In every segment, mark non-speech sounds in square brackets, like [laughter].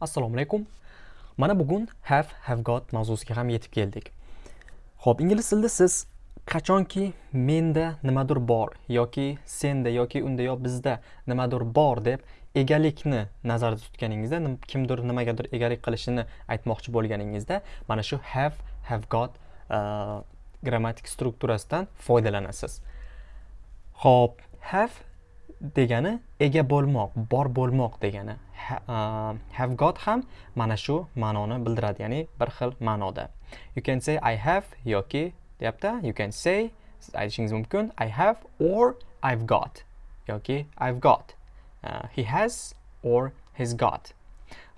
assalomu alaykum. Mana bugun have have got mavzusiga ham yetib keldik. Ho'p ingliz tilida siz qachonki menda nimadir bor yoki senda yoki unda yo bizda nimadir bor deb egalikni nazarda tutganingizda kimdir nimagadir egalik qilishini aytmoqchi bo'lganingizda mana shu have have got uh, grammatik strukturasidan foydalanasiz. Ho'p have degani ega bo'lmoq bor bo'lmoq degani have got ham mana shu ma'noni bildiradi ya'ni bir xil ma'noda. You can say i have yoki deyapti you can say siz aytishingiz mumkin i have or i've got yoki i've got. Uh, he has or he's got.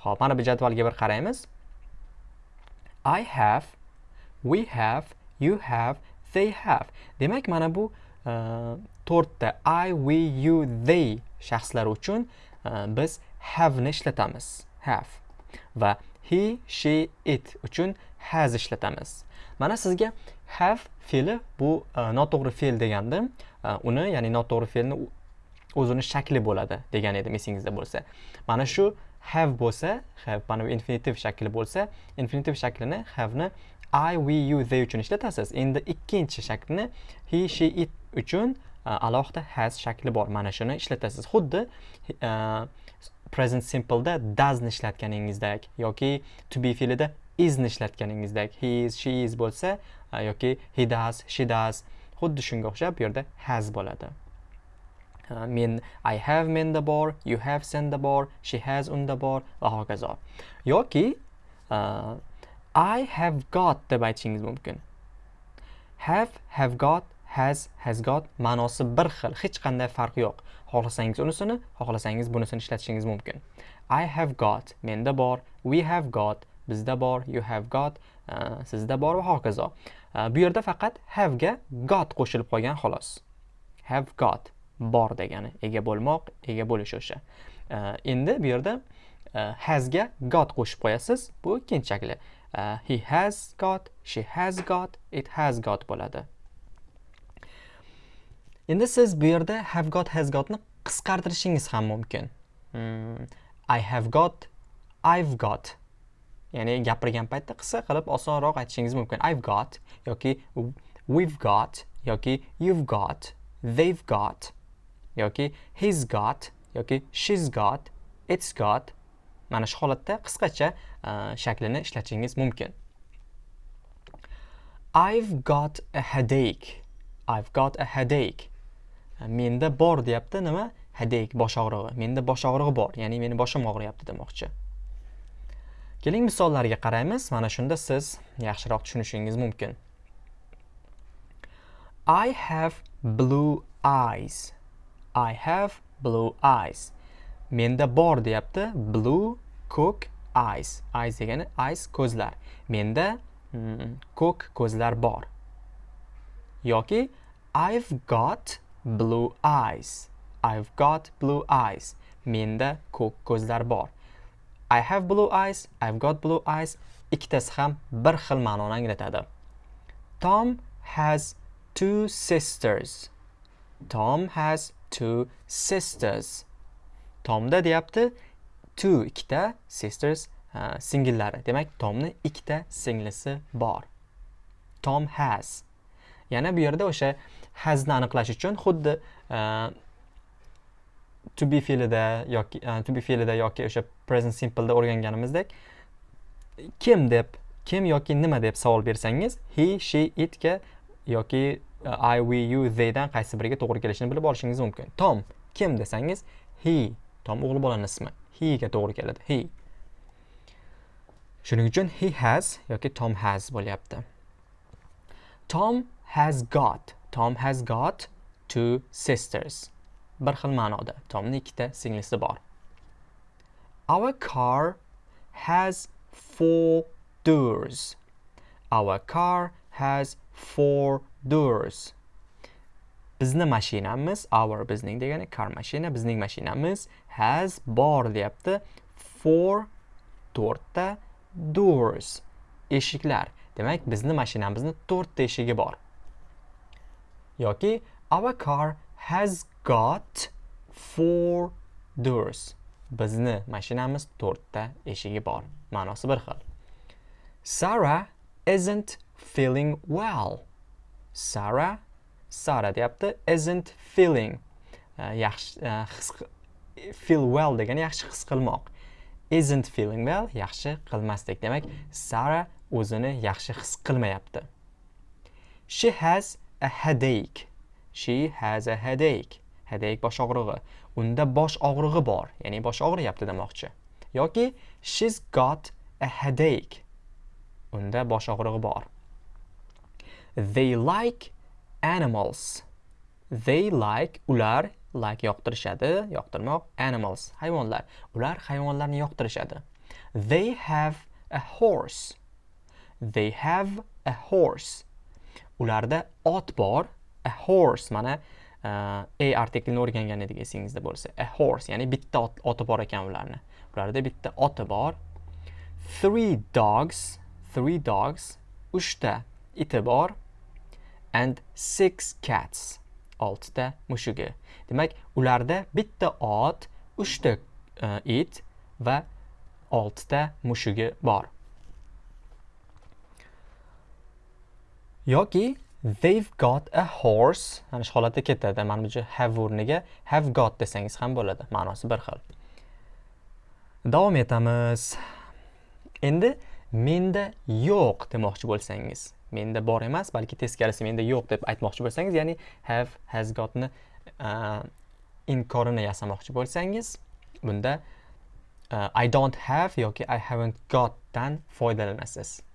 Ho'p mana bu jadvalga bir qaraymiz. I have we have you have they have. Demak mana bu uh, to'rtta i we you they shaxslari uchun e, biz have ni ishlatamiz. Have. Va he she it uchun has ishlatamiz. Mana sizga have fe'li bu e, noto'g'ri fe'l degandim e, uni ya'ni noto'g'ri fe'lni o'zini shakli bo'ladi degan edim esingizda bo'lsa. Mana shu have bo'lsa have mana bu infinitiv shakli bo'lsa infinitiv shaklini have ni i we you they uchun ishlatasiz. Endi ikkinchi shaklni he she it uchun Э, alohida has shakli bor. Mana shuni ishlatasiz. Xuddi e, present simpleda doesni ishlatganingizdek yoki to be fe'lida isni ishlatganingizdek he is she is bo'lsa e, yoki he does she does. Xuddi shunga o'xshab bu yerda has bo'ladi. E, men i have menda bor you have senda bor she has unda bor va hokazo yoki uh, i have got deb aytishingiz mumkin. Have have got has has got ma'nosi bir xil hech qanday farqi yo'q. Xohlasangiz unisini xohlasangiz bunisini ishlatishingiz mumkin. I have got menda bor we have got bizda bor you have got uh, sizda bor va hokazo. Uh, bu yerda faqat have ga got qo'shilib qolgan xolos. Have got bor degani ega bo'lmoq ega bo'lish o'sha. Uh, endi bu yerda uh, has ga got qo'shib qo'yasiz bu ikkinchi shakli uh, he has got she has got it has got bo'ladi. Endi siz bu yerda have got has gotni qisqartirishingiz ham mumkin. Hmm. i have got i've got. Ya'ni gapirgan paytda qisqa qilib osonroq aytishingiz mumkin. I've got yoki we've got yoki you've got they've got yoki he's got yoki she's got it's got. Mana shu holatda qisqacha e, shaklini ishlatishingiz mumkin. I've got a headache. I've got a headache. Menda bor deyapti nima? Hadek bosh og'rig'i. Menda bosh og'rig'i bor ya'ni meni boshim og'riyapti demoqchi. Keling misollarga qaraymiz. Mana shunda siz yaxshiroq tushunishingiz mumkin. I have blue eyes. I have blue eyes. Menda bor deyapti blue ko'k eyes. Eyes degani eyes ko'zlar. Menda mm, ko'k ko'zlar bor. Yoki i've got blue eyes. I've got blue eyes. Menda ko'k ko'zlar bor. I have blue eyes I've got blue eyes. Ikkitasi ham bir xil ma'noni anglatadi. Tom has two sisters. Tom has two sisters. Tomda deyapti two ikkita sisters uh, singillari. Demak Tomni ikkita singlisi bor. Tom has. Yana bu yerda o'sha hasni aniqlash uchun xuddi e, to be fe'lida yoki e, to be fe'lida yoki o'sha present simpleda o'rganganimizdek kim deb kim yoki nima deb savol bersangiz he she itga yoki e, i we you theydan qaysi biriga to'g'ri kelishini bilib olishingiz mumkin. Tom kim desangiz he tom o'g'il bolani ismi he ga to'g'ri keladi he. Shuning uchun he has yoki tom has bo'lyapti. Tom has got Tom has got two sisters. Bir xil ma'noda. Tomning ikkita singlisi bor. Our car has four doors. Our car has four doors. Bizni mashinamiz, our bizning degani car mashina, bizning mashinamiz has bor deyapti. Four to'rtta doors. Eshiklar. Demak, bizni mashinamizni to'rtta eshigi bor. Yoki our car has got four doors. Bizni mashinamiz to'rtta eshigi bor. Ma'nosi bir xil. Sarah isn't feeling well. Sarah sara deyapti isn't feeling. Yaxshi e, his feel well degani yaxshi his qilmoq. Isn't feeling well yaxshi qilmaslik demak sara o'zini yaxshi his qilmayapti. She has a headache. She has a headache. Headache bosh og'rig'i. Unda bosh og'rig'i bor ya'ni bosh og'riyapti demoqchi. Yoki she's got a headache. Unda bosh og'rig'i bor. They like animals. They like ular like yoqtirishadi yoqtirmoq animals hayvonlar. Ular hayvonlarni yoqtirishadi. They have a horse. They have a horse. Ularda ot bor a horse mana e, a artiklini o'rgangan edik esingizda bo'lsa. A horse ya'ni bitta oti bor ekan ularni. Ularda bitta oti bor. Three dogs three dogs uchta iti bor and six cats oltita mushugi demak ularda bitta ot uchta uh, it va oltita mushugi bor. Yoki they've got a horse. Ana shu holatda ketadi. Mana bu have o'rniga have got desangiz ham bo'ladi. Ma'nosi bir xil. Davom etamiz. Endi menda yo'q demoqchi bo'lsangiz. Menda bor emas balki teskarisi menda yo'q deb aytmoqchi bo'lsangiz ya'ni have has gotni uh, inkorini yasamoqchi bo'lsangiz bunda uh, I don't have yoki I haven't got dan foydalanasiz.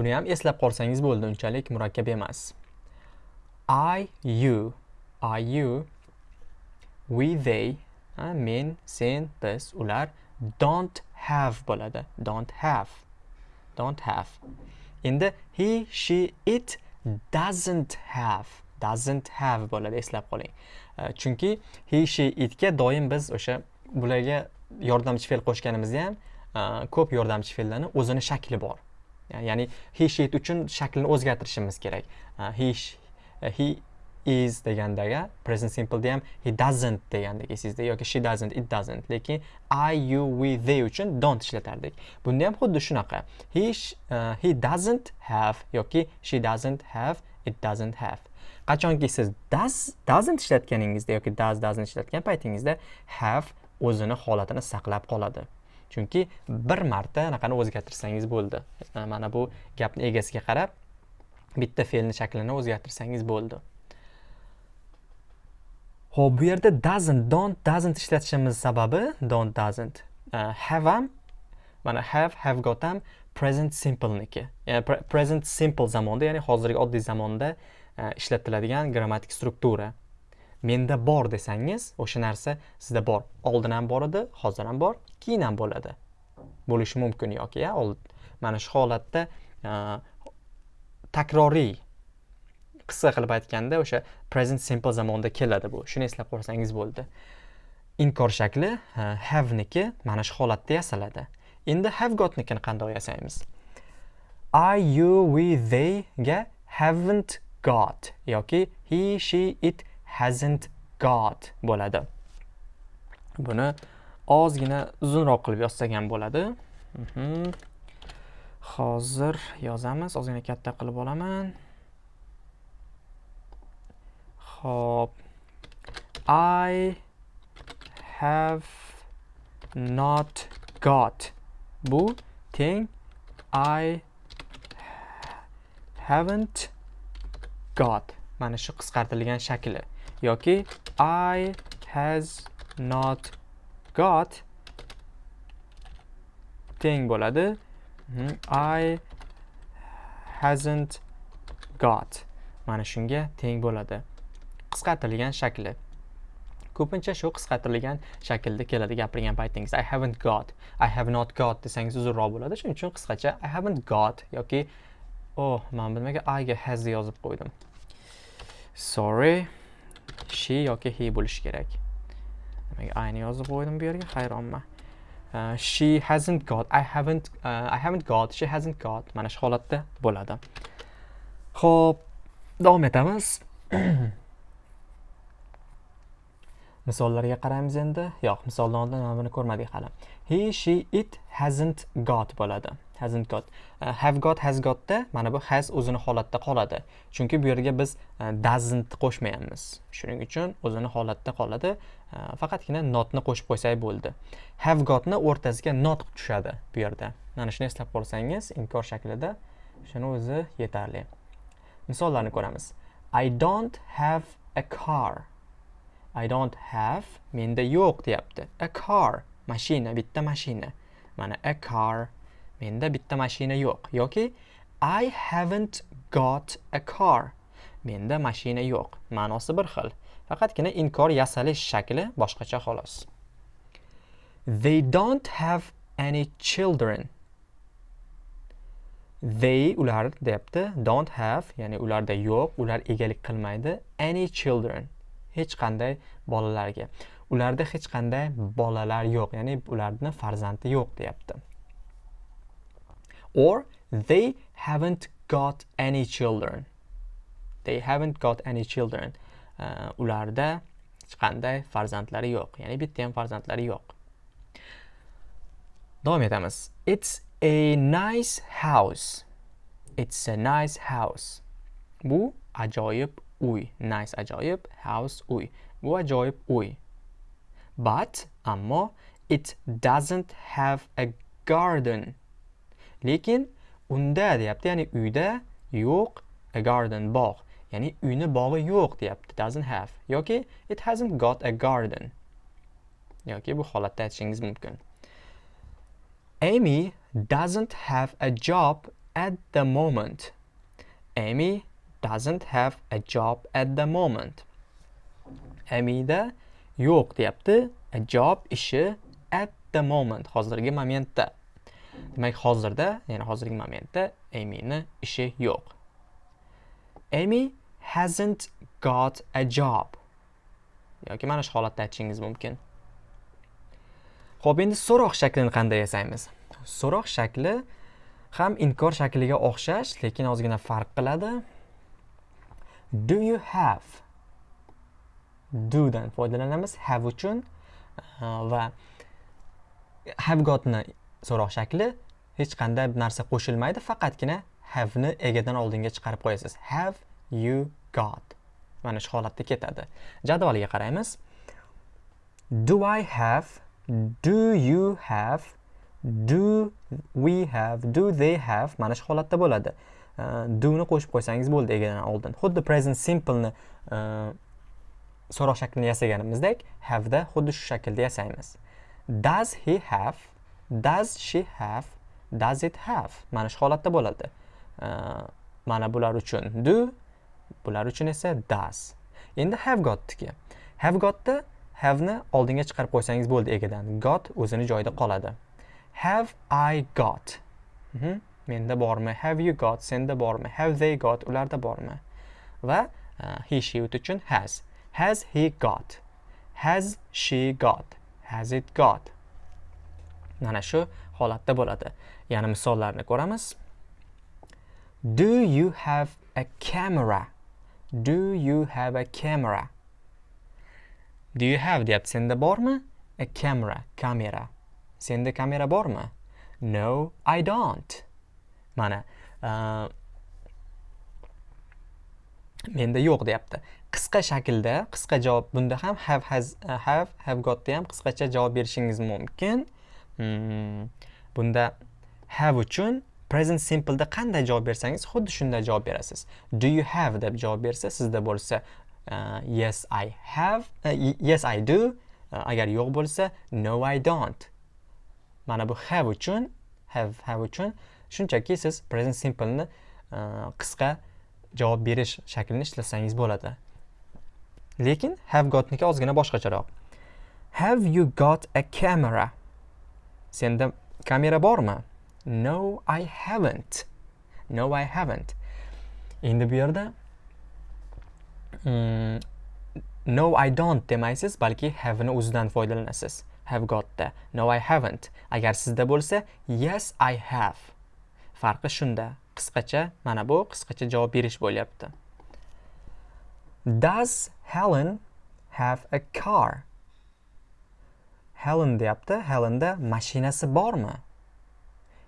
Buni ham eslab qolsangiz bo'ldi unchalik murakkab emas. I you. I you. We they. Men sen biz ular don't have bo'ladi. Don't have. Don't have. Endi he she it doesn't have. Doesn't have bo'ladi eslab qoling. Chunki he she itga doim biz o'sha bularga yordamchi fe'l qo'shganimizda ham ko'p yordamchi fe'llarni o'zini shakli bor. Ya'ni he she uchun shaklini o'zgartirishimiz kerak. He he is degandaga present simpleda ham he doesn't degandek esingizda yoki she doesn't it doesn't. Lekin i you we they uchun don't ishlatardik. Bunda ham xuddi shunaqa. He uh, he doesn't have yoki she doesn't have it doesn't have. Qachonki siz does doesn't ishlatganingizda yoki does doesn't ishlatgan paytingizda have o'zini holatini saqlab qoladi. Chunki bir marta anaqani o'zgartirsangiz bo'ldi. E, mana bu gapni egasiga qarab bitta fe'lni shaklini o'zgartirsangiz bo'ldi. Ho'p bu yerda doesn't don't doesn't ishlatishimiz sababi don't doesn't. Uh, have ham mana have have got ham present simpleniki yani e, present simple zamonda ya'ni hozirgi oddiy zamonda uh, ishlatiladigan grammatik struktura. Menda bor desangiz o'sha narsa sizda bor. Oldin ham bor edi hozir ham bor keyin ham bo'ladi. Bo'lishi mumkin yoki mana shu holatda e, takroriy qisqa qilib aytganda o'sha present simple zamonda keladi bu. Shuni eslab qolsangiz bo'ldi. Inkor shakli e, have niki mana shu holatda yasaladi. Endi have gotnikini qandoq yasaymiz i you we they ga haven't got yoki he she it hasn't got bo'ladi. Buni ozgina uzunroq qilib yozsak ham bo'ladi. Mhm. hozir yozamiz. Ozgina katta qilib olaman. Hop. I have not got. Bu teng. I haven't got. Mana shu qisqartirilgan shakli yoki I has not got teng bo'ladi. Hmm, I hasn't got mana shunga teng bo'ladi. Qisqartirilgan shakli. Ko'pincha shu qisqartirilgan shaklda keladi gapirgan paytingiz. I haven't got i have not got desangiz uzunroq bo'ladi. Shuning uchun qisqacha i haven't got yoki oh man bilmagan iga has yozib qo'ydim. Sorry. She yoki he bo'lishi kerak. Nimaga ayni yozib qo'ydim bu yerga? Hayronman uh, she hasn't got i haven't uh, i haven't got she hasn't got. Mana shu holatda bo'ladi. Ho'p davom etamiz. [coughs] Misollarga qaraymiz endi. Yo'q misoldan oldin mana buni ko'rmadik hali. He she it hasn't got bo'ladi. Hasn't got. Uh, have got has gotda mana bu has o'zini holatda qoladi. Chunki bu yerga biz uh, doesn't qo'shmayapmiz. Shuning uchun o'zini holatda qoladi. Uh, faqatgina notni qo'shib qo'ysak bo'ldi. Have gotni o'rtasiga not tushadi bu yerda. Mana shuni eslab qolsangiz inkor shaklida shuni o'zi yetarli. Misollarni ko'ramiz. I don't have a car. I don't have menda yo'q deyapti. A car mashina, bitta mashina. Mana a car menda bitta mashina yo'q yoki I haven't got a car. Menda mashina yo'q. Ma'nosi bir xil. Faqatgina inkor yasalish shakli boshqacha xolos. They don't have any children. They ular deyapti. Don't have, ya'ni ularda yo'q, ular egalik qilmaydi. Any children. hech qanday bolalarga ularda hech qanday bolalar yo'q ya'ni ularni farzandi yo'q deyapti or they haven't got any children. They haven't got any children. Uh, ularda hech qanday farzandlari yo'q. Ya'ni bitta ham farzandlari yo'q. Davom etamiz. It's a nice house. It's a nice house. Bu ajoyib uy. Nice ajoyib house uy. Bu ajoyib uy. But ammo it doesn't have a garden. Lekin unda deyapti ya'ni uyda yo'q a garden bog' ya'ni uyni bog'i yo'q deyapti doesn't have yoki it hasn't got a garden yoki bu holatda aytishingiz mumkin Amy doesn't have a job at the moment. Amy doesn't have a job at the moment. Amida yo'q deyapti. A job ishi at the moment hozirgi momentda. Demak, hozirda, ya'ni hozirgi momentda Amyni ishi yo'q. Amy hasn't got a job. yoki mana shu holatda aytishingiz mumkin. Xo'p, endi so'roq shaklini qanday yasaymiz? So'roq shakli ham inkor shakliga o'xshash, lekin ozgina farq qiladi. do you have do dan foydalanamiz have uchun uh, va have gotni so'roq shakli hech qanday narsa qo'shilmaydi faqatgina have ni egadan oldinga chiqarib qo'yasiz. Have you got. Mana shu holatda ketadi. Jadvaliga qaraymiz. Do i have do you have do we have do they have? Mana shu holatda bo'ladi. Doni qo'shib qo'ysangiz bo'ldi egadan oldin. Xuddi present simpleni e, so'roq shaklini yasaganimizdek have da xuddi shu shaklda yasaymiz. Does he have does she have does it have? Mana shu holatda bo'ladi. Mana bular uchun do bular uchun esa does. Endi have gotniki have gotda haveni oldinga chiqarib qo'ysangiz bo'ldi egadan. Got o'zini joyida qoladi. Have i got? Mm -hmm. menda bormi? Have you got? Senda bormi? Have they got? Ularda bormi? Va uh, he she uchun has. Has he got? Has she got? Has it got? Mana shu holatda bo'ladi. Yana misollarni ko'ramiz. Do you have a camera? Do you have a camera? Do you have deyapti. Senda bormi? A camera kamera. Senda kamera bormi? No i don't. Mana uh, menda yo'q deyapti. Qisqa shaklda qisqa javob bunda ham have has uh, have have gotda ham qisqacha javob berishingiz mumkin. Hmm. bunda have uchun present simpleda qanday javob bersangiz xuddi shunday javob berasiz. Do you have deb javob bersa sizda bo'lsa uh, yes i have uh, yes i do. Uh, agar yo'q bo'lsa no i don't. Mana bu have uchun have have uchun shunchaki siz present simpleni uh, qisqa javob berish shaklini ishlasangiz bo'ladi. Lekin have gotniki ozgina boshqacharoq. Have you got a camera? Senda kamera bormi? No i haven't. No i haven't. Endi bu yerda mm, no i don't demaysiz balki have ni o'zidan foydalanasiz. Have gotda no i haven't. Agar sizda bo'lsa yes i have. Farqi shunda. Qisqacha mana bu qisqacha javob berish bo'lyapti. Does helen have a car? Helen deyapti. Helenda mashinasi bormi?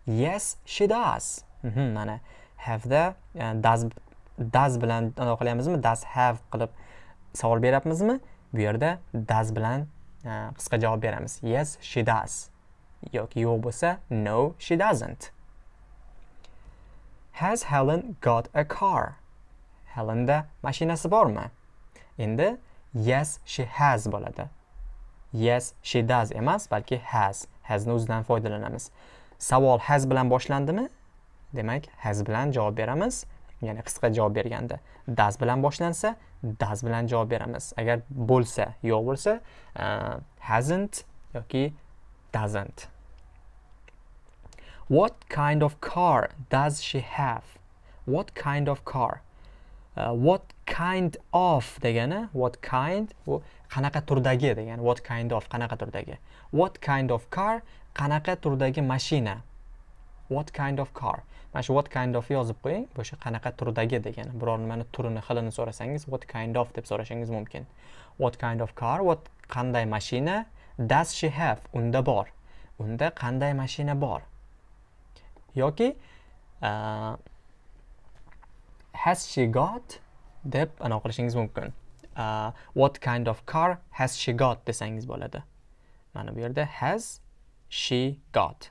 Yes she does. Mhm, mana have da e, does does bilan anaqa qilyapmizmi does have qilib savol beryapmizmi? Bu yerda does bilan e, qisqa javob beramiz. Yes she does. Yoki yo'q bo'lsa no she doesn't. Has helen got a car? Helenda mashinasi bormi? Endi yes she has bo'ladi. Yes she does emas balki has. Hasni o'zidan foydalanamiz. Savol has bilan boshlandimi? Demak has bilan javob beramiz. Ya'ni qisqa javob berganda. Does bilan boshlansa does bilan javob beramiz. Agar bo'lsa yo'q bo'lsa uh, hasn't yoki doesn't. What kind of car does she have? What kind of car? Uh, what kind of degani? What kind? bu qanaqa turdagi degani what kind of qanaqa turdagi. What kind of car qanaqa turdagi mashina. What kind of car. Mana shu what kind of yozib qo'ying o'sha qanaqa turdagi degani biror nimani turini xilini so'rasangiz what kind of deb so'rashingiz mumkin. What kind of car what qanday mashina does she have? Unda bor. Unda qanday mashina bor? Yoki uh, has she got deb anaqa qilishingiz mumkin. Uh, what kind of car has she got? desangiz bo'ladi. Mana bu yerda has she got.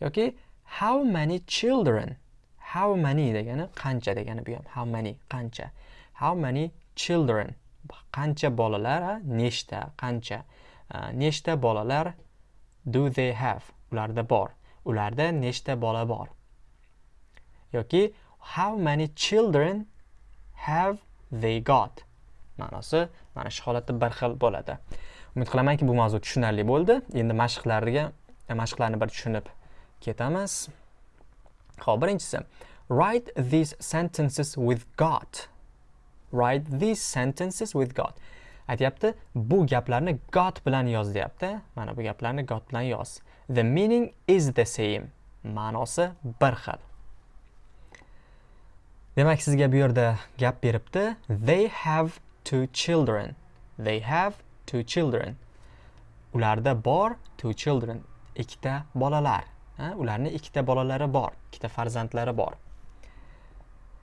Yoki how many children? How many degani qancha degani bu ham. How many qancha? How many children? Qancha bolalar nechta qancha? Uh, nechta bolalar do they have? Ularda bor. Ularda nechta bola bor? Yoki how many children have they got? Ma'nosi mana shu holatda bir xil bo'ladi. Umid qilamanki bu mavzu tushunarli bo'ldi. Endi mashqlarga mashqlarni bir tushunib ketamiz. Ho'p birinchisi write these sentences with got write these sentences with got aytyapti bu gaplarni got bilan yoz deyapti. Mana bu gaplarni got bilan yoz. The meaning is the same. Ma'nosi bir xil. Demak sizga bu yerda gap beribdi. They have two children. They have two children. Ularda bor two children. Ikkita bolalar. Ularni ikkita bolalari bor ikkita farzandlari bor.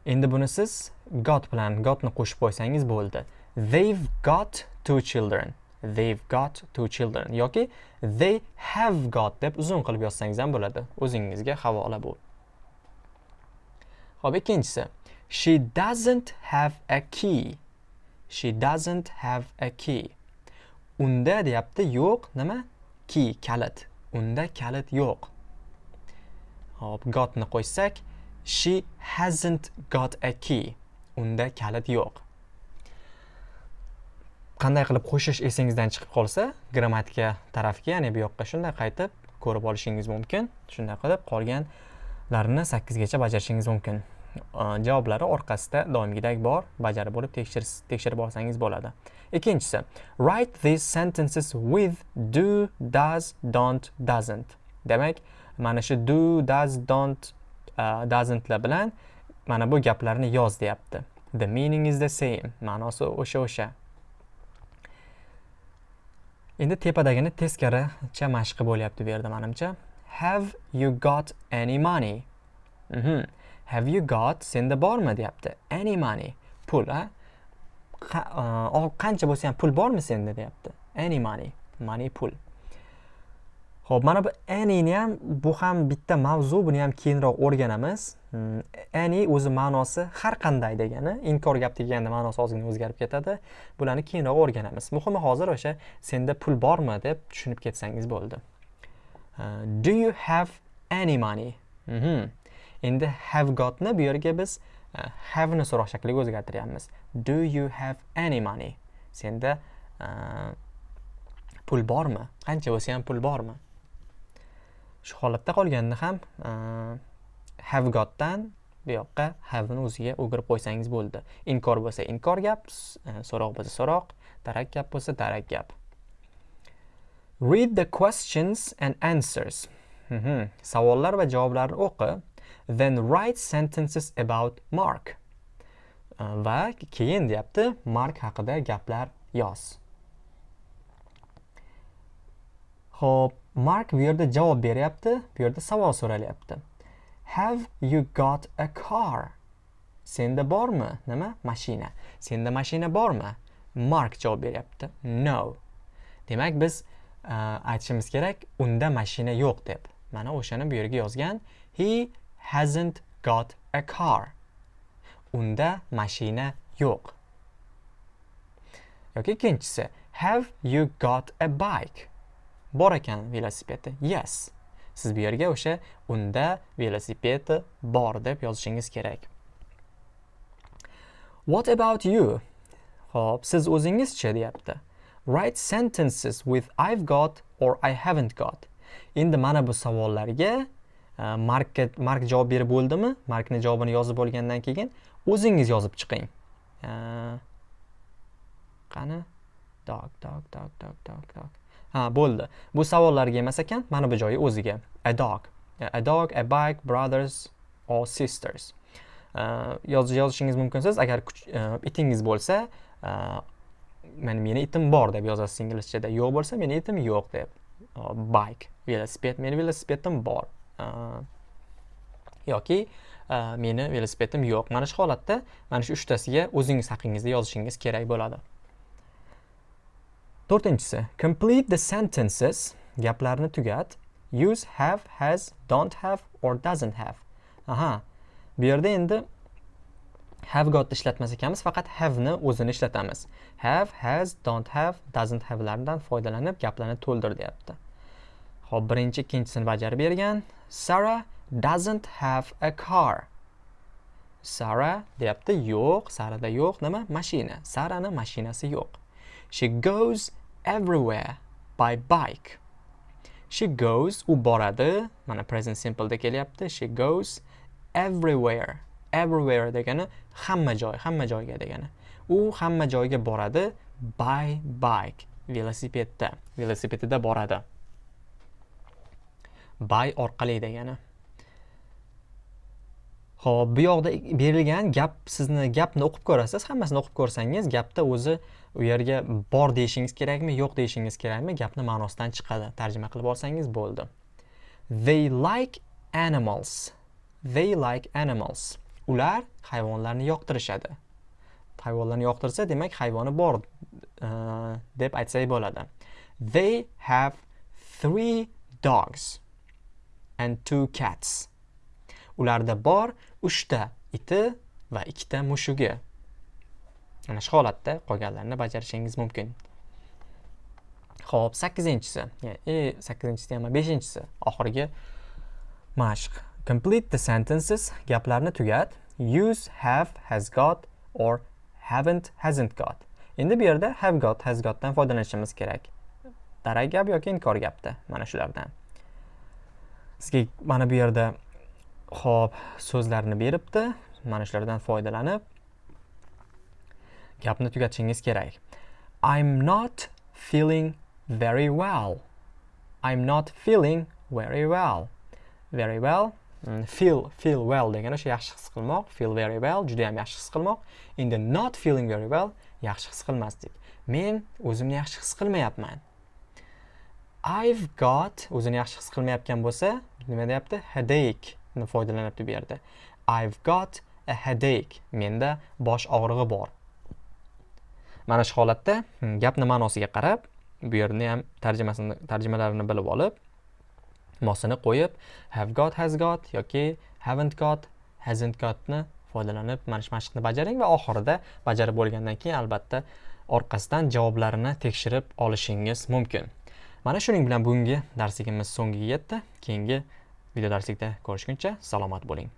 Endi buni siz got bilan gotni qo'shib qo'ysangiz bo'ldi. They've got two children. They've got two children. Yoki they have got deb uzun qilib yozsangiz ham bo'ladi. O'zingizga havola bu. Xo'p, ikkinchisi. She doesn't have a key. She doesn't have a key. Unda deyapti yo'q nima? Key kalit. Unda kalit yo'q. Hop gotni qo'ysak she hasn't got a key. Unda kalit yo'q. Qanday qilib qo'shish esingizdan chiqib qolsa grammatika tarafga ya'ni bu yoqqa shunday qaytib ko'rib olishingiz mumkin. Shunday qilib qolganlarini sakkizgacha bajarishingiz mumkin. Javoblari orqasida doimgidek bor bajarib bo'lib tekshirib olsangiz bo'ladi. Ikkinchisi write these sentences with do does don't doesn't. Demak mana shu do does don't uh, doesn'tlar bilan mana bu gaplarni yoz deyapti. The meaning is the same ma'nosi o'sha o'sha. Endi tepadagini teskaricha mashqi bo'lyapti bu yerda manimcha. Have you got any money? Mm -hmm. Have you got senda bormi deyapti any money pul a e, qancha bo'lsa ham pul bormi senda deyapti any money money pul ho'p mana bu anyni ham bu ham bitta mavzu, buni ham keyinroq o'rganamiz. Hmm, any o'zi ma'nosi har qanday degani, inkor gap deganda ma'nosi ozgina o'zgarib ketadi. Bularni keyinroq o'rganamiz. Muhimi hozir o'sha senda pul bormi deb tushunib ketsangiz bo'ldi. E, do you have any money? Mm -hmm. Endi have gotni bu yerga biz e, uh, have ni so'roq shakliga o'zgartiryapmiz. Do you have any money? Senda uh, pul bormi? Qancha bo'lsa ham pul bormi? shu holatda qolganda ham e, have gotdan bu yoqqa have'ni o'ziga o'girib qo'ysangiz bo'ldi inkor bo'lsa inkor gap so'roq bo'lsa so'roq darak gap bo'lsa darak gap read the questions and answers mhm. savollar va javoblarni o'qi then write sentences about mark va keyin deyapti mark haqida gaplar yoz Xo'p, Mark bu yerda javob beryapti, bu yerda savol so'ralyapti. Have you got a car? Senda bormi? Nima? Mashina. Senda mashina bormi? Mark javob beryapti. No. Demak, biz uh, aytishimiz kerak, unda mashina yo'q deb. Mana o'shani bu yerga yozgan. He hasn't got a car. Unda mashina yo'q. yoki ikkinchisi have you got a bike? Bor ekan velosipedi yes. Siz bu yerga o'sha unda velosipedi bor deb yozishingiz kerak. What about you? Xo'p, siz o'zingizchi deyapti. Write sentences with i've got or i haven't got. Endi mana bu savollarga Э, markka mark javob berib bo'ldimi? Markni javobini yozib olgandan keyin o'zingiz yozib chiqing. Э, qani? Dog dog dog dog dog dog. Ha bo'ldi. Bu savollarga emas ekan mana bu joyi o'ziga. A dog. A dog a bike brothers or sisters. Э, yozishingiz mumkinsiz. Agar itingiz bo'lsa mana meni itim bor deb yozasiz inglizchada. Yo'q bo'lsa meni itim yo'q deb. Bike velosiped meni velosipedim bor. Э, yoki э, meni velosipedim yo'q. Mana shu holatda mana shu uchtasiga o'zingiz haqingizda yozishingiz kerak bo'ladi. To'rtinchisi complete the sentences gaplarni tugat. Use have has don't have or doesn't have. Aha bu yerda endi have got ishlatmas ekanmiz faqat have ni o'zini ishlatamiz. Have has don't have doesn't have lardan foydalanib gaplarni to'ldir deyapti. Xo'p, birinchi ikkinchisini bajarib bergan Sarah doesn't have a car Sarah deyapti yo'q sarada yo'q nima mashina sarani mashinasi yo'q she goes everywhere by bike. She goes, u boradi, mana present simple'da kelyapti. She goes everywhere. Everywhere degani hamma joy, hamma joyga degani. U hamma joyga boradi by bike. Velosipedda, velosipedida boradi. Buy orqali degani. ho'p bu yoqda berilgan gap sizni gapni o'qib ko'rasiz. Hammasini o'qib ko'rsangiz, gapda o'zi u yerga bor deyishingiz kerakmi, yo'q deyishingiz kerakmi, gapni ma'nosidan chiqadi. Tarjima qilib olsangiz bo'ldi. They like animals. They like animals. Ular hayvonlarni yoqtirishadi. Hayvonlarni yoqtirsa, demak hayvoni bor e, deb aytsak bo'ladi. They have three dogs and two cats. Ularda bor 3 ta iti va 2 ta mushugi. Mana shu holatda qolganlarini bajarishingiz mumkin. Xo'p, 8-inchisi, ya'ni e, 8-inchisi ham 5-inchisi, oxirgi mashq. Complete the sentences, gaplarni tugat. Use have, has got or haven't, hasn't got. Endi bu yerda have got, has gotdan foydalanishimiz kerak. Darak gap yoki inkor gapda, mana shulardan. Sizga mana bu yerda xo'p, so'zlarni beribdi. Mana shulardan foydalanib gapni tugatishingiz kerak. I'm not feeling very well. I'm not feeling very well. Very well mm, feel feel well degani o'sha yaxshi his qilmoq. Feel very well juda ham yaxshi his qilmoq. Endi not feeling very well yaxshi his qilmaslik men o'zimni yaxshi his qilmayapman. I've got o'zini yaxshi his qilmayotgan bo'lsa nima deyapti? Headache ni foydalanyapti bu yerda. I've got a headache. Menda bosh og'rig'i bor. Mana shu holatda hmm, gapni ma'nosiga qarab bu yerni ham tarjimasini tarjimalarini bilib olib mosini qo'yib have got has got yoki haven't got hasn't gotni foydalanib mana shu mashqni bajaring va oxirida bajarib bo'lgandan keyin albatta orqasidan javoblarini tekshirib olishingiz mumkin. Mana shuning bilan bugungi darsligimiz so'ngiga yetdi. Keyingi video darslikda ko'rishguncha salomat bo'ling.